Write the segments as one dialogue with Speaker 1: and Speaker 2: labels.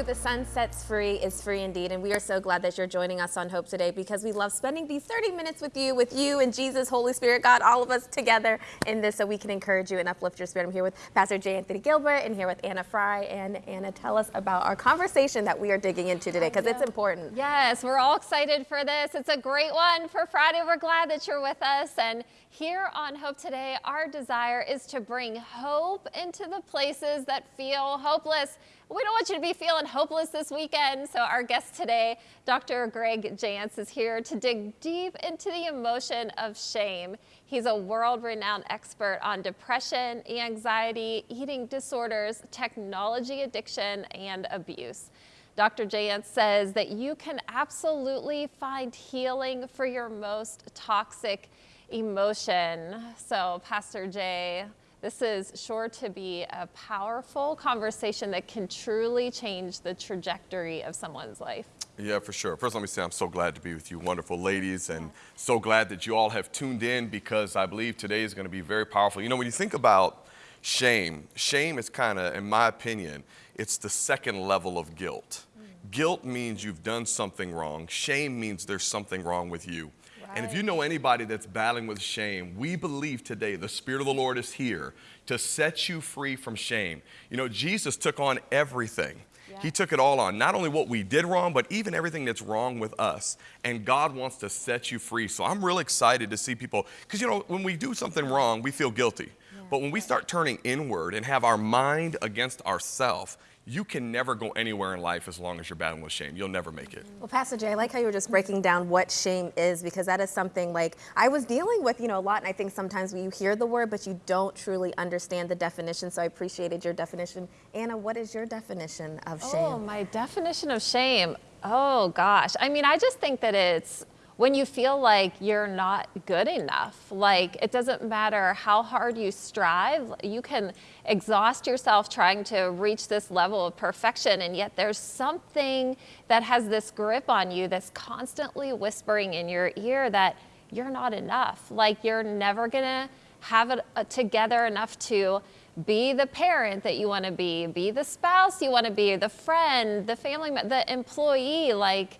Speaker 1: Who the son sets free is free indeed. And we are so glad that you're joining us on Hope today because we love spending these 30 minutes with you, with you and Jesus, Holy Spirit, God, all of us together in this so we can encourage you and uplift your spirit. I'm here with Pastor J. Anthony Gilbert and here with Anna Fry. And Anna, tell us about our conversation that we are digging into today because it's important.
Speaker 2: Yes, we're all excited for this. It's a great one for Friday. We're glad that you're with us. And here on Hope Today, our desire is to bring hope into the places that feel hopeless. We don't want you to be feeling hopeless this weekend. So our guest today, Dr. Greg Jantz, is here to dig deep into the emotion of shame. He's a world-renowned expert on depression, anxiety, eating disorders, technology addiction, and abuse. Dr. Jantz says that you can absolutely find healing for your most toxic emotion. So Pastor Jay, this is sure to be a powerful conversation that can truly change the trajectory of someone's life.
Speaker 3: Yeah, for sure. First, let me say I'm so glad to be with you, wonderful ladies, and so glad that you all have tuned in because I believe today is going to be very powerful. You know, when you think about shame, shame is kind of, in my opinion, it's the second level of guilt. Mm. Guilt means you've done something wrong. Shame means there's something wrong with you. And if you know anybody that's battling with shame, we believe today the Spirit of the Lord is here to set you free from shame. You know, Jesus took on everything. Yeah. He took it all on, not only what we did wrong, but even everything that's wrong with us. And God wants to set you free. So I'm really excited to see people, because you know, when we do something wrong, we feel guilty. Yeah. But when we start turning inward and have our mind against ourself, you can never go anywhere in life as long as you're battling with shame. You'll never make it.
Speaker 1: Well, Pastor Jay, I like how you were just breaking down what shame is because that is something like I was dealing with, you know, a lot. And I think sometimes you hear the word, but you don't truly understand the definition. So I appreciated your definition. Anna, what is your definition of shame?
Speaker 2: Oh, my definition of shame. Oh, gosh. I mean, I just think that it's when you feel like you're not good enough. Like it doesn't matter how hard you strive, you can exhaust yourself trying to reach this level of perfection, and yet there's something that has this grip on you that's constantly whispering in your ear that you're not enough. Like you're never gonna have it uh, together enough to be the parent that you want to be, be the spouse you want to be, the friend, the family, the employee. Like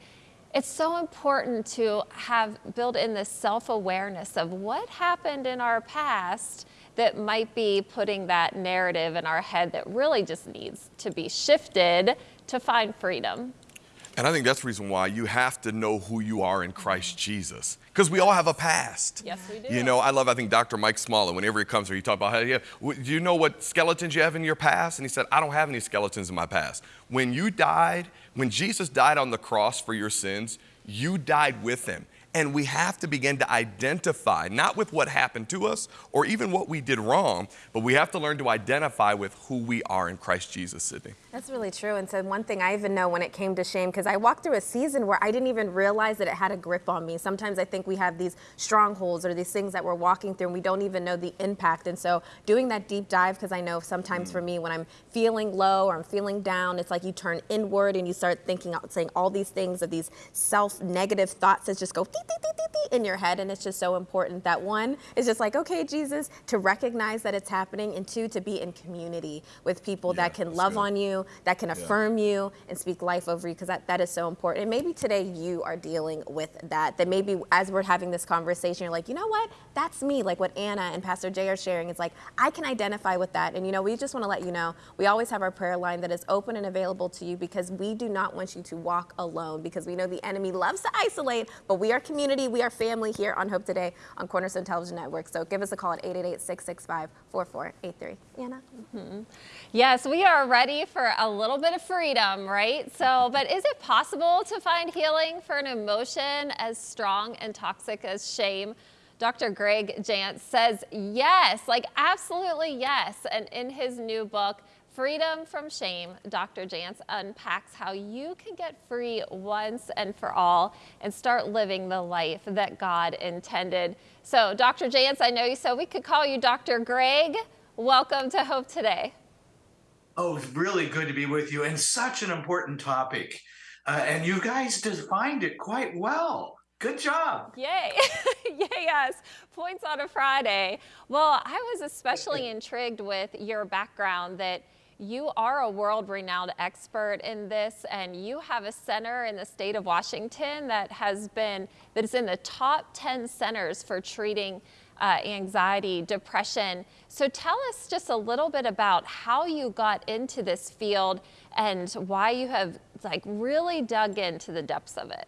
Speaker 2: it's so important to have built in this self-awareness of what happened in our past that might be putting that narrative in our head that really just needs to be shifted to find freedom.
Speaker 3: And I think that's the reason why you have to know who you are in Christ Jesus. Because we all have a past.
Speaker 2: Yes, we do.
Speaker 3: You know, I love, I think Dr. Mike Smalley, whenever he comes here, he talks about, how, yeah, do you know what skeletons you have in your past? And he said, I don't have any skeletons in my past. When you died, when Jesus died on the cross for your sins, you died with him. And we have to begin to identify, not with what happened to us or even what we did wrong, but we have to learn to identify with who we are in Christ Jesus, Sydney.
Speaker 1: That's really true. And so one thing I even know when it came to shame, because I walked through a season where I didn't even realize that it had a grip on me. Sometimes I think we have these strongholds or these things that we're walking through and we don't even know the impact. And so doing that deep dive, because I know sometimes mm. for me when I'm feeling low or I'm feeling down, it's like you turn inward and you start thinking, out saying all these things of these self-negative thoughts that just go in your head. And it's just so important that one is just like, okay, Jesus, to recognize that it's happening and two, to be in community with people yeah, that can love good. on you, that can affirm yeah. you and speak life over you because that, that is so important. And maybe today you are dealing with that, that maybe as we're having this conversation, you're like, you know what, that's me. Like what Anna and Pastor Jay are sharing is like, I can identify with that. And you know, we just want to let you know, we always have our prayer line that is open and available to you because we do not want you to walk alone because we know the enemy loves to isolate, but we are community, we are family here on Hope Today on Cornerstone Television Network. So give us a call at 888-665-4483. Anna? Mm -hmm.
Speaker 2: Yes, we are ready for a little bit of freedom, right? So, but is it possible to find healing for an emotion as strong and toxic as shame? Dr. Greg Jantz says yes, like absolutely yes. And in his new book, Freedom from Shame, Dr. Jantz unpacks how you can get free once and for all and start living the life that God intended. So, Dr. Jantz, I know you said we could call you Dr. Greg. Welcome to Hope Today.
Speaker 4: Oh, it's really good to be with you and such an important topic. Uh, and you guys defined it quite well. Good job.
Speaker 2: Yay. Yay, yes. Points on a Friday. Well, I was especially intrigued with your background that you are a world renowned expert in this, and you have a center in the state of Washington that has been, that is in the top 10 centers for treating uh, anxiety, depression. So tell us just a little bit about how you got into this field and why you have like really dug into the depths of it.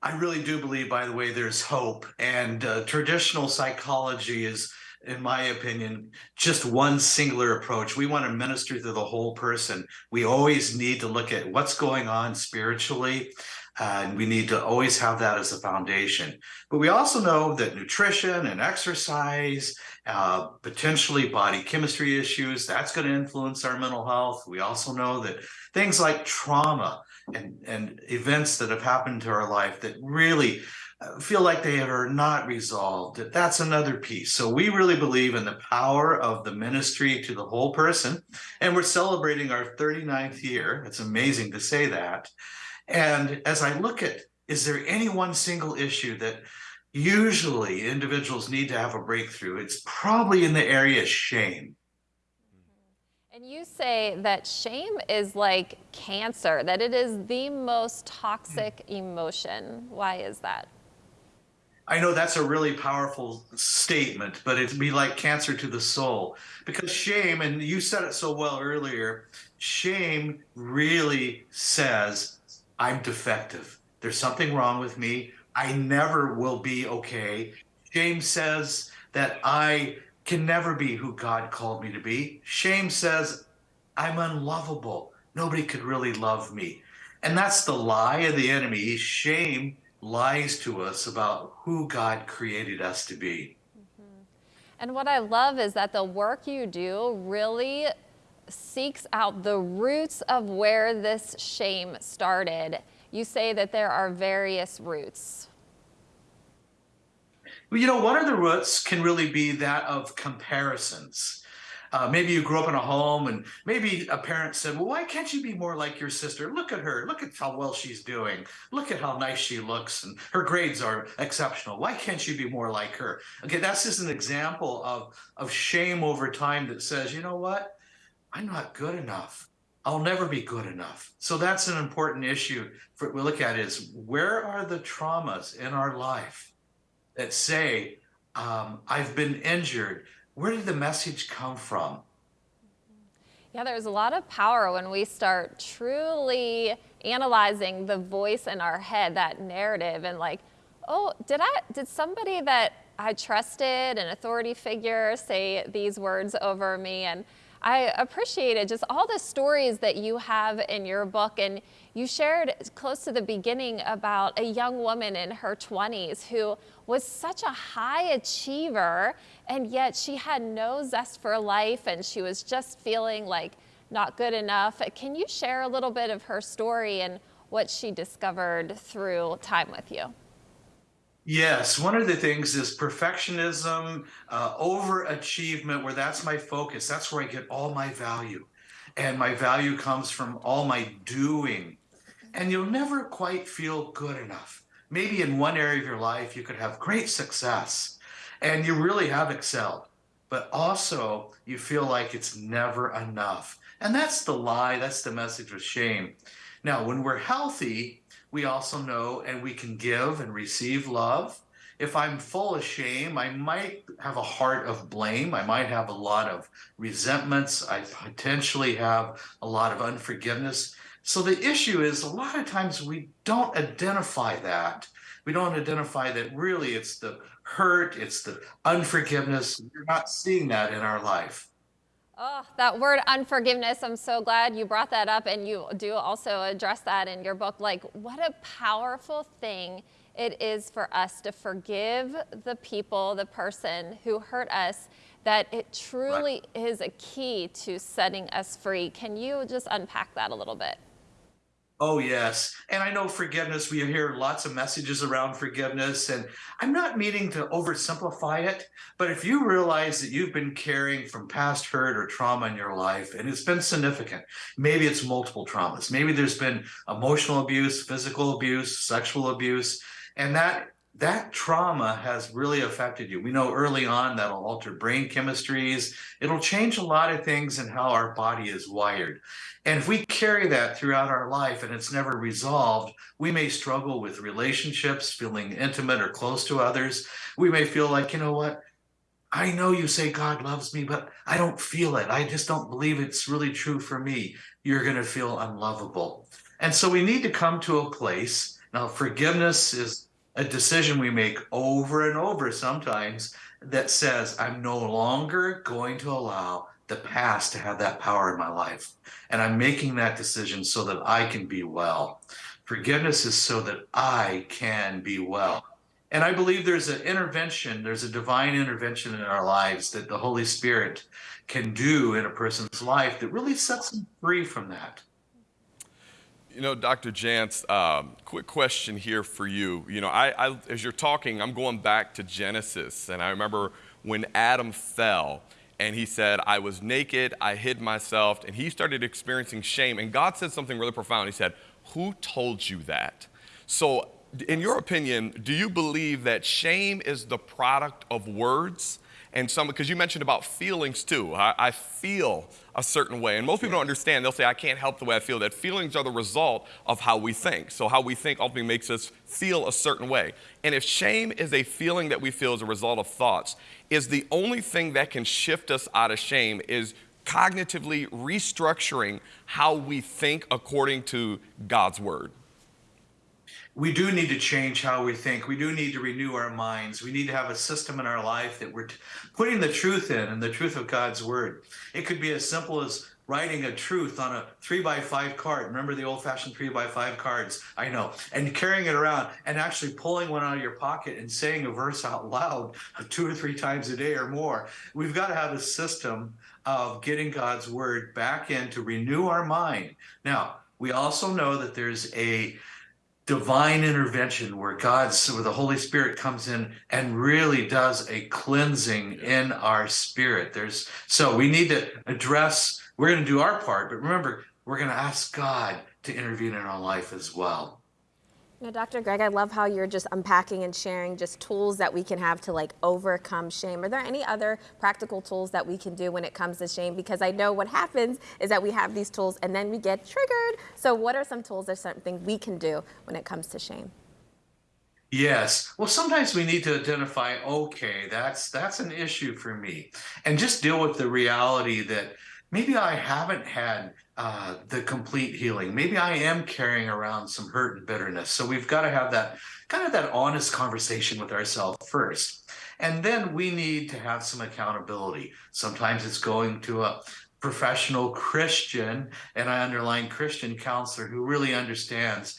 Speaker 4: I really do believe, by the way, there's hope. And uh, traditional psychology is, in my opinion, just one singular approach. We want to minister to the whole person. We always need to look at what's going on spiritually. And we need to always have that as a foundation. But we also know that nutrition and exercise, uh, potentially body chemistry issues, that's going to influence our mental health. We also know that things like trauma and, and events that have happened to our life that really uh, feel like they are not resolved, that that's another piece. So we really believe in the power of the ministry to the whole person. And we're celebrating our 39th year. It's amazing to say that. And as I look at, is there any one single issue that usually individuals need to have a breakthrough? It's probably in the area of shame. Mm-hmm.
Speaker 2: And you say that shame is like cancer, that it is the most toxic hmm. emotion. Why is that?
Speaker 4: I know that's a really powerful statement, but it'd be like cancer to the soul because shame, and you said it so well earlier, shame really says I'm defective. There's something wrong with me. I never will be okay. Shame says that I can never be who God called me to be. Shame says I'm unlovable. Nobody could really love me. And that's the lie of the enemy. Shame lies to us about who God created us to be. Mm-hmm.
Speaker 2: And what I love is that the work you do really seeks out the roots of where this shame started. You say that there are various roots.
Speaker 4: Well, you know, one of the roots can really be that of comparisons. Uh, maybe you grew up in a home and maybe a parent said, well, why can't you be more like your sister? Look at her. Look at how well she's doing. Look at how nice she looks and her grades are exceptional. Why can't you be more like her? Okay, that's just an example of, of shame over time that says, you know what? I'm not good enough. I'll never be good enough. So that's an important issue for we look at is where are the traumas in our life that say, um, I've been injured. Where did the message come from?
Speaker 2: Yeah, there's a lot of power when we start truly analyzing the voice in our head, that narrative, and like, oh, did I did somebody that I trusted, an authority figure, say these words over me? And I appreciated just all the stories that you have in your book. And you shared close to the beginning about a young woman in her 20s who was such a high achiever, and yet she had no zest for life and she was just feeling like not good enough. Can you share a little bit of her story and what she discovered through time with you?
Speaker 4: Yes, one of the things is perfectionism, uh, overachievement, where that's my focus. That's where I get all my value. And my value comes from all my doing. And you'll never quite feel good enough. Maybe in one area of your life, you could have great success and you really have excelled, but also you feel like it's never enough. And that's the lie, that's the message of shame. Now, when we're healthy, we also know and we can give and receive love. If I'm full of shame, I might have a heart of blame. I might have a lot of resentments. I potentially have a lot of unforgiveness. So the issue is a lot of times we don't identify that. We don't identify that really it's the hurt, it's the unforgiveness. We're not seeing that in our life.
Speaker 2: Oh, that word unforgiveness, I'm so glad you brought that up and you do also address that in your book. Like, what a powerful thing it is for us to forgive the people, the person who hurt us, that it truly right. is a key to setting us free. Can you just unpack that a little bit?
Speaker 4: Oh, yes. And I know forgiveness, we hear lots of messages around forgiveness, and I'm not meaning to oversimplify it, but if you realize that you've been carrying from past hurt or trauma in your life, and it's been significant, maybe it's multiple traumas, maybe there's been emotional abuse, physical abuse, sexual abuse, and that that trauma has really affected you. We know early on that'll alter brain chemistries. It'll change a lot of things in how our body is wired. And if we carry that throughout our life and it's never resolved, we may struggle with relationships, feeling intimate or close to others. We may feel like, you know what? I know you say God loves me, but I don't feel it. I just don't believe it's really true for me. You're going to feel unlovable. And so we need to come to a place. Now, forgiveness is a decision we make over and over sometimes that says, I'm no longer going to allow the past to have that power in my life. And I'm making that decision so that I can be well. Forgiveness is so that I can be well. And I believe there's an intervention, there's a divine intervention in our lives that the Holy Spirit can do in a person's life that really sets them free from that.
Speaker 3: You know, Dr. Jantz, um, quick question here for you. You know, I, I, as you're talking, I'm going back to Genesis, and I remember when Adam fell, and he said, I was naked, I hid myself, and he started experiencing shame. And God said something really profound. He said, Who told you that? So, in your opinion, do you believe that shame is the product of words? And some because you mentioned about feelings too. I, I, feel a certain way. And most people don't understand. They'll say i can't help the way i feel. That feelings are the result of how we think. So how we think ultimately makes us feel a certain way. And if shame is a feeling that we feel as a result of thoughts is the only thing that can shift us out of shame is cognitively restructuring how we think according to god's word
Speaker 4: we do need to change how we think. We do need to renew our minds. We need to have a system in our life that we're putting the truth in and the truth of God's word. It could be as simple as writing a truth on a three by five card. Remember the old fashioned three by five cards? I know. And carrying it around and actually pulling one out of your pocket and saying a verse out loud two or three times a day or more. We've got to have a system of getting God's word back in to renew our mind. Now, we also know that there's a divine intervention where God's where the Holy Spirit comes in and really does a cleansing in our spirit. There's so we need to address, we're going to do our part, but remember, we're going to ask God to intervene in our life as well.
Speaker 1: Now, Dr. Greg, I love how you're just unpacking and sharing just tools that we can have to like overcome shame. Are there any other practical tools that we can do when it comes to shame? Because I know what happens is that we have these tools and then we get triggered. So, what are some tools or something we can do when it comes to shame?
Speaker 4: Yes. Well, sometimes we need to identify, okay, that's that's an issue for me, and just deal with the reality that maybe I haven't had uh, the complete healing. Maybe I am carrying around some hurt and bitterness. So we've got to have that kind of that honest conversation with ourselves first. And then we need to have some accountability. Sometimes it's going to a professional Christian, and I underline Christian counselor who really understands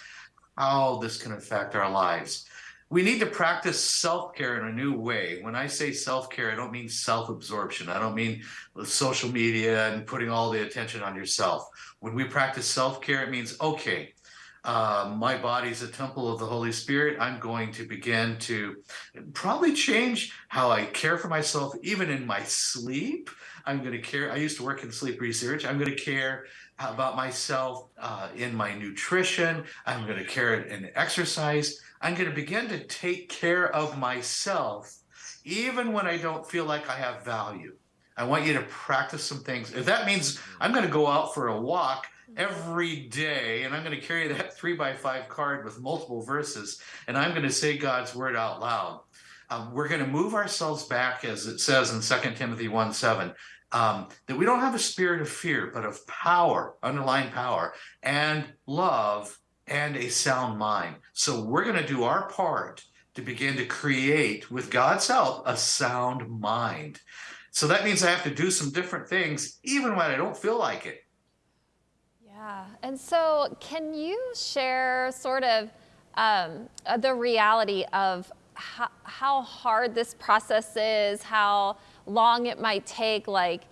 Speaker 4: how this can affect our lives we need to practice self-care in a new way. When I say self-care, I don't mean self-absorption. I don't mean social media and putting all the attention on yourself. When we practice self-care, it means, okay, uh, my body's a temple of the Holy Spirit. I'm going to begin to probably change how I care for myself, even in my sleep. I'm going to care. I used to work in sleep research. I'm going to care about myself uh, in my nutrition. I'm going to care in exercise. I'm going to begin to take care of myself even when I don't feel like I have value. I want you to practice some things. If that means I'm going to go out for a walk every day and I'm going to carry that three by five card with multiple verses and I'm going to say God's word out loud. Um, we're going to move ourselves back, as it says in 2 Timothy 1 7, um, that we don't have a spirit of fear, but of power, underlying power, and love and a sound mind. So we're going to do our part to begin to create, with God's help, a sound mind. So that means I have to do some different things, even when I don't feel like it.
Speaker 2: Yeah. And so, can you share sort of um, uh, the reality of how, how hard this process is, how long it might take? Like,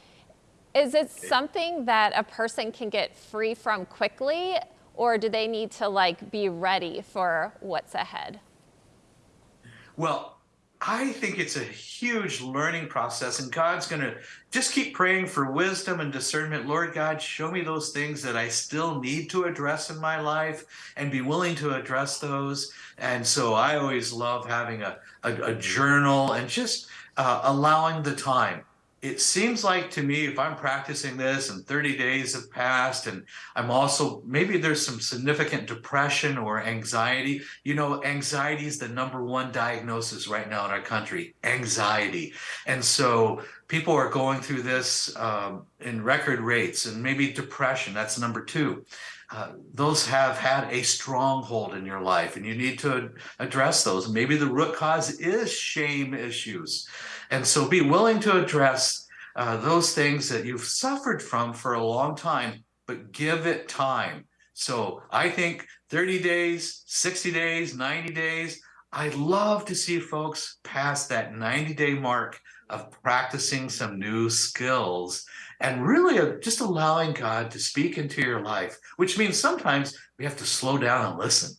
Speaker 2: is it something that a person can get free from quickly? Or do they need to like be ready for what's ahead?
Speaker 4: Well, I think it's a huge learning process, and God's going to just keep praying for wisdom and discernment. Lord God, show me those things that I still need to address in my life and be willing to address those. And so I always love having a, a, a journal and just uh, allowing the time it seems like to me if i'm practicing this and 30 days have passed and i'm also maybe there's some significant depression or anxiety. You know anxiety is the number one diagnosis right now in our country anxiety. And so people are going through this um, in record rates and maybe depression that's number two. Uh, those have had a stronghold in your life and you need to address those. Maybe the root cause is shame issues and so be willing to address uh, those things that you've suffered from for a long time, but give it time. So I think 30 days, 60 days, 90 days, I'd love to see folks pass that 90 day mark of practicing some new skills and really uh, just allowing God to speak into your life, which means sometimes we have to slow down and listen.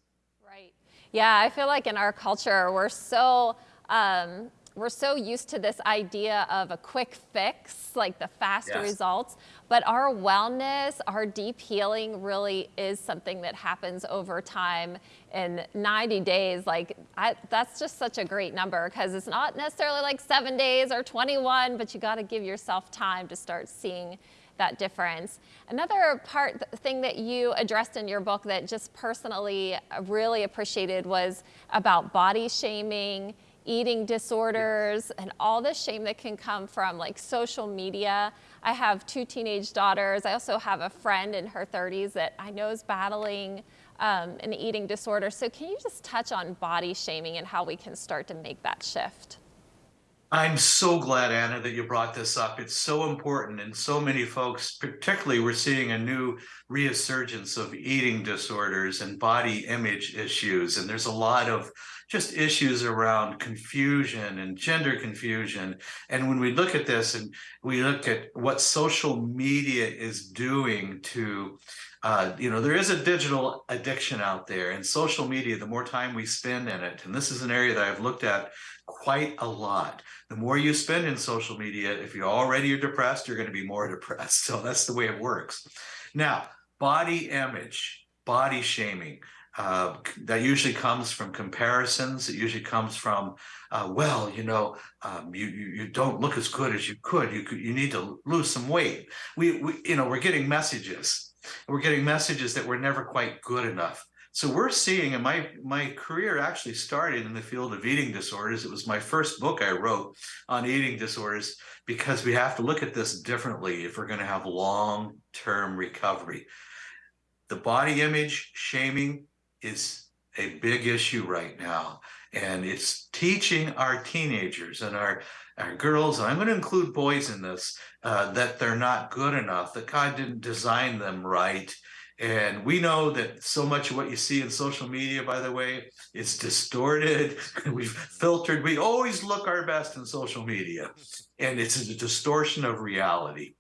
Speaker 2: Right. Yeah, I feel like in our culture, we're so um, we're so used to this idea of a quick fix, like the fast yes. results, but our wellness, our deep healing really is something that happens over time in 90 days. Like I, that's just such a great number because it's not necessarily like seven days or 21, but you got to give yourself time to start seeing that difference. Another part thing that you addressed in your book that just personally really appreciated was about body shaming eating disorders and all the shame that can come from like social media. I have two teenage daughters. I also have a friend in her 30s that I know is battling um, an eating disorder. So can you just touch on body shaming and how we can start to make that shift?
Speaker 4: I'm so glad, Anna, that you brought this up. It's so important. And so many folks, particularly, we're seeing a new resurgence of eating disorders and body image issues. And there's a lot of just issues around confusion and gender confusion. And when we look at this and we look at what social media is doing to uh, you know, there is a digital addiction out there, and social media, the more time we spend in it, and this is an area that I've looked at quite a lot. The more you spend in social media, if you already are depressed, you're going to be more depressed. So that's the way it works. Now, body image, body shaming. Uh, that usually comes from comparisons. It usually comes from, uh, well, you know, um, you, you, you don't look as good as you could. You could, you need to lose some weight. We, we you know we're getting messages. We're getting messages that we're never quite good enough. So we're seeing, and my my career actually started in the field of eating disorders. It was my first book I wrote on eating disorders because we have to look at this differently if we're going to have long term recovery. The body image shaming is a big issue right now. And it's teaching our teenagers and our, our girls, and I'm going to include boys in this, uh, that they're not good enough, that God didn't design them right. And we know that so much of what you see in social media, by the way, is distorted. We've filtered. We always look our best in social media, and it's a distortion of reality.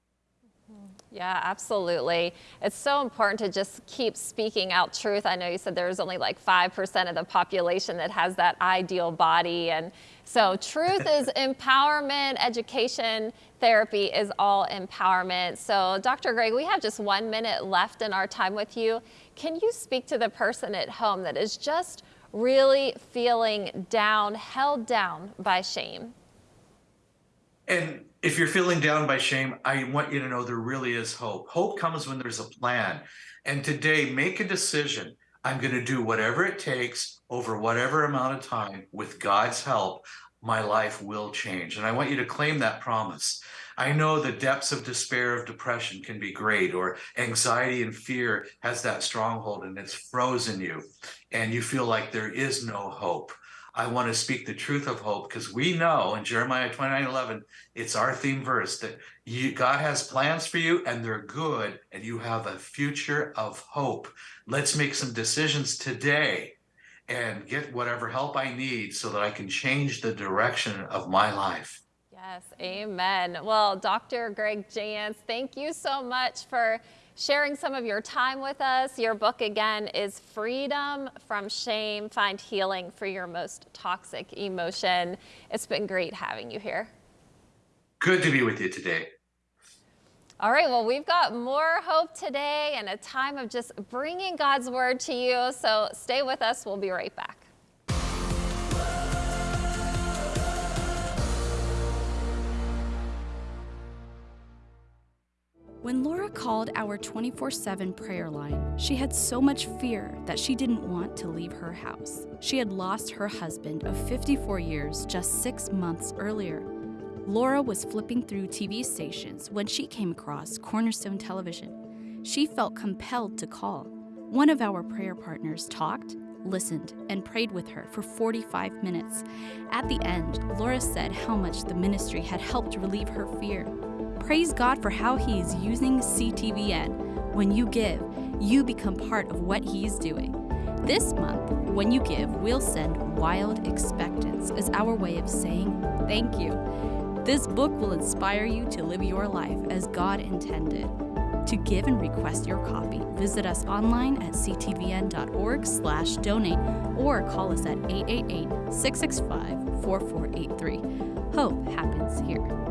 Speaker 2: Yeah, absolutely. It's so important to just keep speaking out truth. I know you said there's only like 5% of the population that has that ideal body. And so truth is empowerment, education, therapy is all empowerment. So Dr. Greg, we have just one minute left in our time with you. Can you speak to the person at home that is just really feeling down, held down by shame?
Speaker 4: And if you're feeling down by shame, I want you to know there really is hope. Hope comes when there's a plan. And today, make a decision. I'm going to do whatever it takes over whatever amount of time with God's help. My life will change. And I want you to claim that promise. I know the depths of despair of depression can be great, or anxiety and fear has that stronghold and it's frozen you, and you feel like there is no hope. I want to speak the truth of hope because we know in Jeremiah 29 11, it's our theme verse that you, God has plans for you and they're good, and you have a future of hope. Let's make some decisions today and get whatever help I need so that I can change the direction of my life.
Speaker 2: Yes, amen. Well, Dr. Greg Jantz, thank you so much for sharing some of your time with us. Your book, again, is Freedom from Shame Find Healing for Your Most Toxic Emotion. It's been great having you here.
Speaker 4: Good to be with you today.
Speaker 2: All right, well, we've got more hope today and a time of just bringing God's word to you. So stay with us. We'll be right back.
Speaker 5: When Laura called our 24 7 prayer line, she had so much fear that she didn't want to leave her house. She had lost her husband of 54 years just six months earlier. Laura was flipping through TV stations when she came across Cornerstone Television. She felt compelled to call. One of our prayer partners talked, listened, and prayed with her for 45 minutes. At the end, Laura said how much the ministry had helped relieve her fear. Praise God for how He is using CTVN. When you give, you become part of what He is doing. This month, when you give, we'll send Wild Expectance as our way of saying thank you. This book will inspire you to live your life as God intended. To give and request your copy, visit us online at ctvn.org slash donate or call us at 888-665-4483. Hope happens here.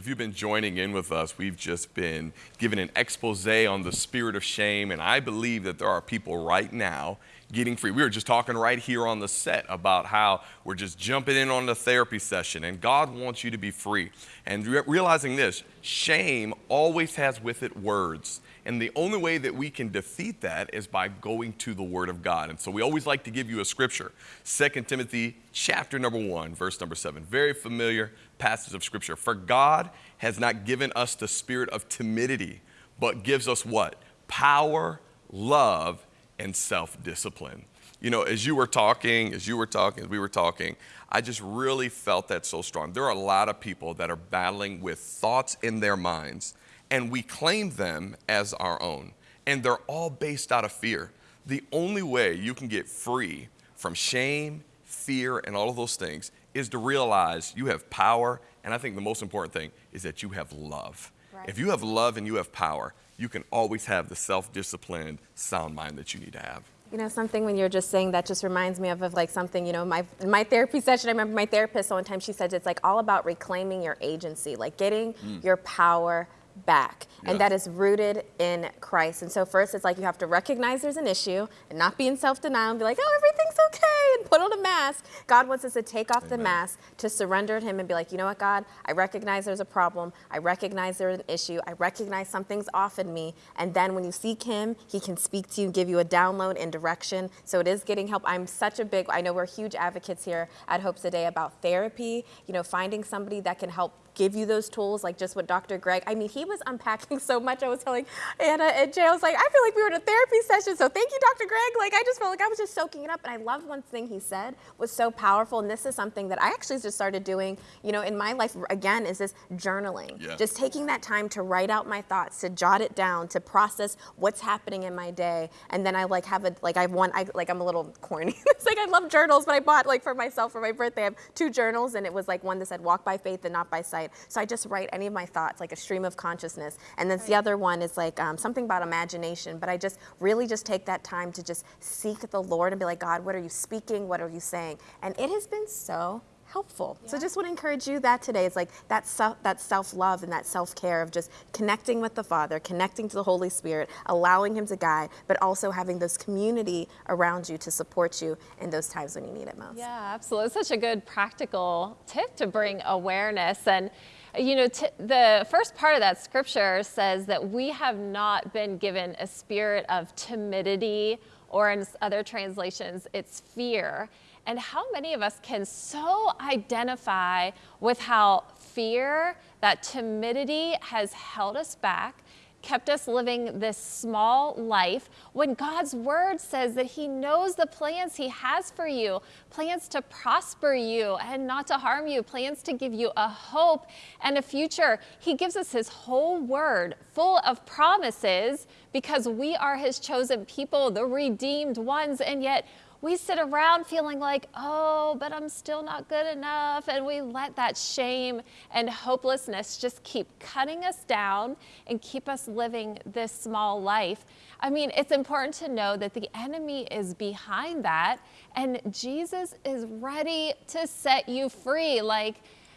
Speaker 3: If you've been joining in with us, we've just been given an expose on the spirit of shame, and I believe that there are people right now getting free. We were just talking right here on the set about how we're just jumping in on the therapy session, and God wants you to be free. And re- realizing this, shame always has with it words. And the only way that we can defeat that is by going to the Word of God. And so we always like to give you a scripture. 2 Timothy chapter number 1, verse number 7. Very familiar passage of scripture. For God has not given us the spirit of timidity, but gives us what? Power, love, and self discipline. You know, as you were talking, as you were talking, as we were talking, I just really felt that so strong. There are a lot of people that are battling with thoughts in their minds, and we claim them as our own. And they're all based out of fear. The only way you can get free from shame, fear, and all of those things is to realize you have power. And I think the most important thing is that you have love.
Speaker 1: Right.
Speaker 3: If you have love and you have power, you can always have the self disciplined, sound mind that you need to have.
Speaker 1: You know, something when you're just saying that just reminds me of, of like something, you know, my in my therapy session, I remember my therapist one time she said it's like all about reclaiming your agency, like getting mm. your power back.
Speaker 3: Yes.
Speaker 1: And that is rooted in Christ. And so first it's like you have to recognize there's an issue and not be in self-denial and be like, oh, everything's okay and put on a mask. God wants us to take off the mask, to surrender to him and be like, you know what, God, I recognize there's a problem. I recognize there's an issue. I recognize something's off in me. And then when you seek him, he can speak to you, give you a download and direction. So it is getting help. I'm such a big, I know we're huge advocates here at Hope Today about therapy, you know, finding somebody that can help give you those tools, like just what Dr. Greg, I mean, he was unpacking so much. I was telling Anna and Jay, I was like, I feel like we were in a therapy session. So thank you, Dr. Greg. Like, I just felt like I was just soaking it up. And I loved one thing he said was so powerful. And this is something that I actually just started doing, you know, in my life again, is this journaling.
Speaker 3: Yeah.
Speaker 1: Just taking that time to write out my thoughts, to jot it down, to process what's happening in my day. And then I like have a, like I have one, I, like I'm a little corny. it's like I love journals, but I bought like for myself for my birthday, I have two journals and it was like one that said walk by faith and not by sight. So I just write any of my thoughts, like a stream of consciousness. And then the other one is like um, something about imagination, but I just really just take that time to just seek the Lord and be like, God, what are you speaking? What are you saying? And it has been so helpful. So just want to encourage you that today. It's like that self, that self-love and that self-care of just connecting with the Father, connecting to the Holy Spirit, allowing Him to guide, but also having this community around you to support you in those times when you need it most.
Speaker 2: Yeah, absolutely. It's such a good practical tip to bring awareness. And, you know, t- the first part of that scripture says that we have not been given a spirit of timidity, or in other translations, it's fear. And how many of us can so identify with how fear, that timidity has held us back? kept us living this small life when God's word says that He knows the plans He has for you plans to prosper you and not to harm you, plans to give you a hope and a future. He gives us His whole word full of promises because we are His chosen people, the redeemed ones, and yet we sit around feeling like, oh, but I'm still not good enough. And we let that shame and hopelessness just keep cutting us down and keep us living this small life. I mean, it's important to know that the enemy is behind that and Jesus is ready to set you free. Like,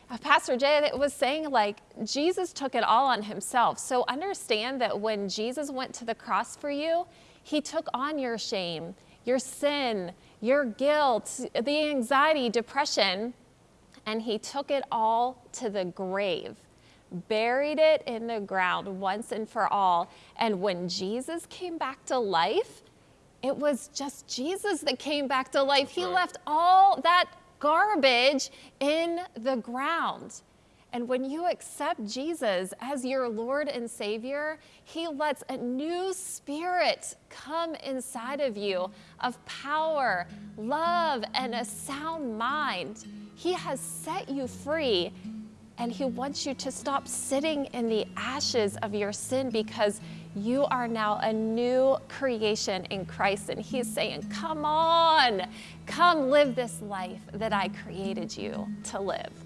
Speaker 2: uh, Pastor Jay was saying, like, Jesus took it all on himself. So understand that when Jesus went to the cross for you, he took on your shame, your sin, your guilt, the anxiety, depression, and he took it all to the grave, buried it in the ground once and for all. And when Jesus came back to life, it was just Jesus that came back to life. He
Speaker 3: right.
Speaker 2: left all that garbage in the ground. And when you accept Jesus as your Lord and Savior, He lets a new spirit come inside of you of power, love, and a sound mind. He has set you free, and He wants you to stop sitting in the ashes of your sin because you are now a new creation in Christ. And He's saying, Come on, come live this life that I created you to live.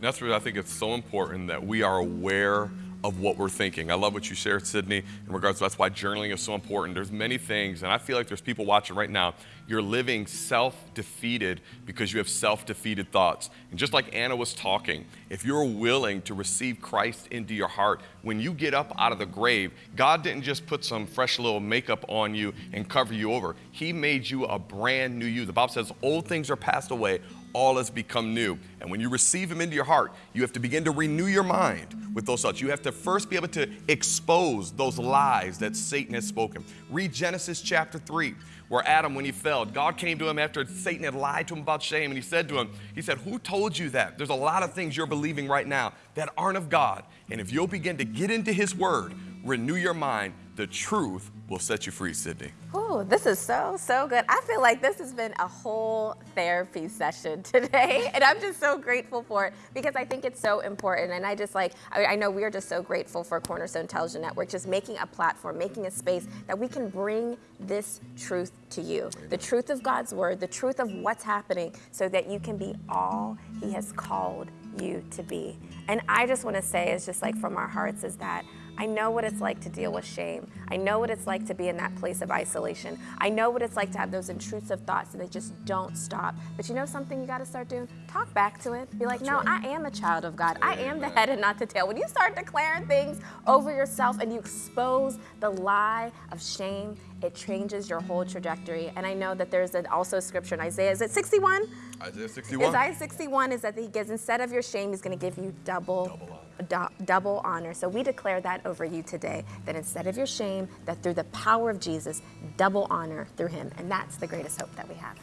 Speaker 3: That's where I think it's so important that we are aware of what we're thinking. I love what you shared, Sydney, in regards to that's why journaling is so important. There's many things, and I feel like there's people watching right now. You're living self-defeated because you have self-defeated thoughts. And just like Anna was talking, if you're willing to receive Christ into your heart, when you get up out of the grave, God didn't just put some fresh little makeup on you and cover you over. He made you a brand new you. The Bible says old things are passed away, all has become new. And when you receive Him into your heart, you have to begin to renew your mind with those thoughts. You have to first be able to expose those lies that Satan has spoken. Read Genesis chapter 3, where Adam, when he fell, God came to him after Satan had lied to him about shame, and he said to him, He said, Who told you that? There's a lot of things you're believing right now that aren't of God. And if you'll begin to get into His Word, renew your mind, the truth will set you free, Sydney.
Speaker 1: Ooh, this is so, so good. I feel like this has been a whole therapy session today, and I'm just so grateful for it because I think it's so important. And I just like, I, I know we're just so grateful for Cornerstone Television Network, just making a platform, making a space that we can bring this truth to you the truth of God's Word, the truth of what's happening, so that you can be all He has called you to be. And I just want to say, is just like from our hearts, is that I know what it's like to deal with shame. I know what it's like to be in that place of isolation. I know what it's like to have those intrusive thoughts and they just don't stop. But you know something you got to start doing? Talk back to it. Be like, no, I am a child of God. I am the head and not the tail. When you start declaring things over yourself and you expose the lie of shame, it changes your whole trajectory. And I know that there's an also scripture in Isaiah. Is it 61?
Speaker 3: Isaiah 61.
Speaker 1: Isaiah 61 is that he gives, instead of your shame, he's going to give you double, double honor. Double honor. So we declare that over you today, that instead of your shame, that through the power of Jesus, double honor through him. And that's the greatest hope that we have.